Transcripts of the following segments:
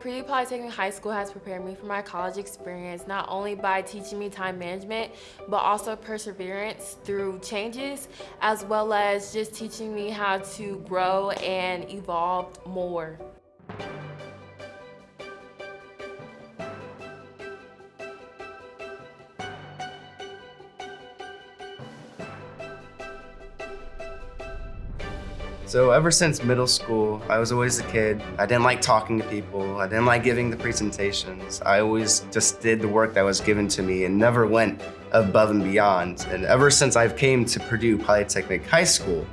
Purdue Polytechnic High School has prepared me for my college experience not only by teaching me time management, but also perseverance through changes, as well as just teaching me how to grow and evolve more. So ever since middle school, I was always a kid. I didn't like talking to people. I didn't like giving the presentations. I always just did the work that was given to me and never went above and beyond. And ever since I've came to Purdue Polytechnic High School,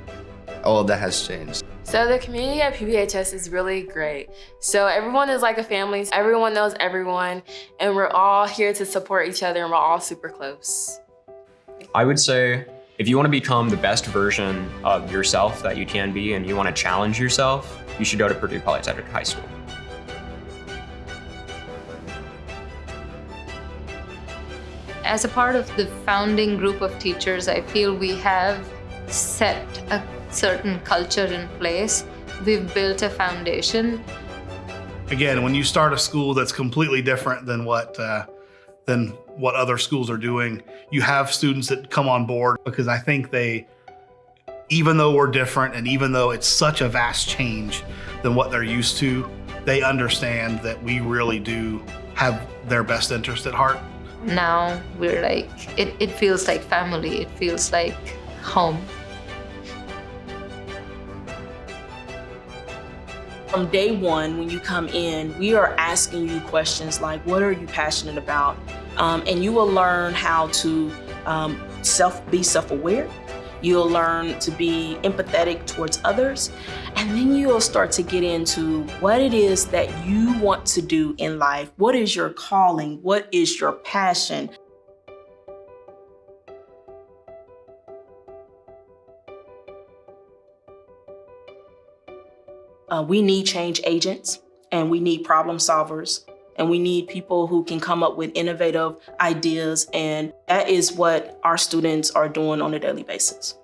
all of that has changed. So the community at PPHS is really great. So everyone is like a family. Everyone knows everyone, and we're all here to support each other, and we're all super close. I would say if you want to become the best version of yourself that you can be and you want to challenge yourself, you should go to Purdue Polytechnic High School. As a part of the founding group of teachers, I feel we have set a certain culture in place. We've built a foundation. Again, when you start a school that's completely different than what uh, than what other schools are doing. You have students that come on board because I think they, even though we're different and even though it's such a vast change than what they're used to, they understand that we really do have their best interest at heart. Now we're like, it, it feels like family, it feels like home. From day one, when you come in, we are asking you questions like, what are you passionate about? Um, and you will learn how to um, self be self-aware. You'll learn to be empathetic towards others. And then you'll start to get into what it is that you want to do in life. What is your calling? What is your passion? Uh, we need change agents and we need problem solvers and we need people who can come up with innovative ideas and that is what our students are doing on a daily basis.